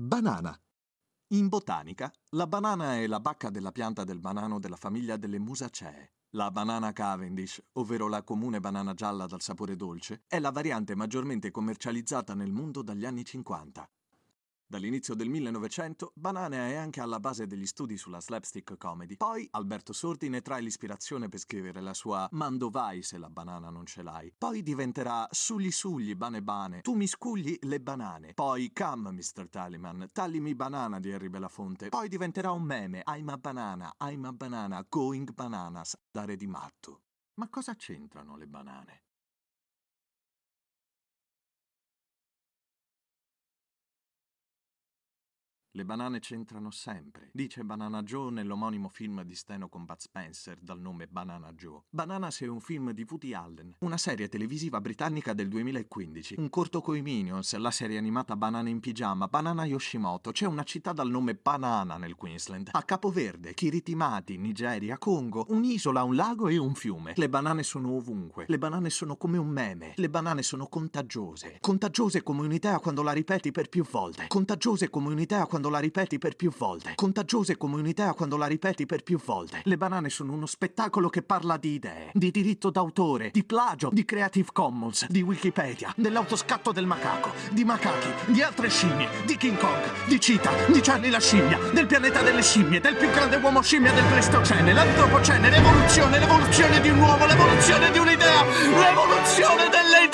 Banana. In botanica, la banana è la bacca della pianta del banano della famiglia delle Musacee. La banana Cavendish, ovvero la comune banana gialla dal sapore dolce, è la variante maggiormente commercializzata nel mondo dagli anni 50. Dall'inizio del 1900, Banana è anche alla base degli studi sulla slapstick comedy. Poi Alberto Sordi ne trae l'ispirazione per scrivere la sua Mando vai se la banana non ce l'hai. Poi diventerà Sugli sugli, bane bane, tu mi scugli le banane. Poi Come Mr. Tallyman, taglimi banana di Harry Belafonte. Poi diventerà un meme, I'm a banana, I'm a banana, going bananas, dare di matto. Ma cosa c'entrano le banane? Le banane c'entrano sempre, dice Banana Joe nell'omonimo film di Steno con Bud Spencer dal nome Banana Joe. Bananas è un film di Woody Allen, una serie televisiva britannica del 2015, un corto coi Minions, la serie animata Banana in pigiama, Banana Yoshimoto, c'è una città dal nome Banana nel Queensland, a Capoverde, Kiritimati, Nigeria, Congo, un'isola, un lago e un fiume. Le banane sono ovunque, le banane sono come un meme, le banane sono contagiose, contagiose come un'idea quando la ripeti per più volte, contagiose come un'idea quando quando la ripeti per più volte. Contagiose come un'idea quando la ripeti per più volte. Le banane sono uno spettacolo che parla di idee, di diritto d'autore, di plagio, di Creative Commons, di Wikipedia, dell'autoscatto del macaco, di macachi, di altre scimmie, di King Kong, di Cheetah, di Charlie la scimmia, del pianeta delle scimmie, del più grande uomo scimmia del Pleistocene, l'antropocene, l'evoluzione, l'evoluzione di un uomo, l'evoluzione di un'idea, l'evoluzione del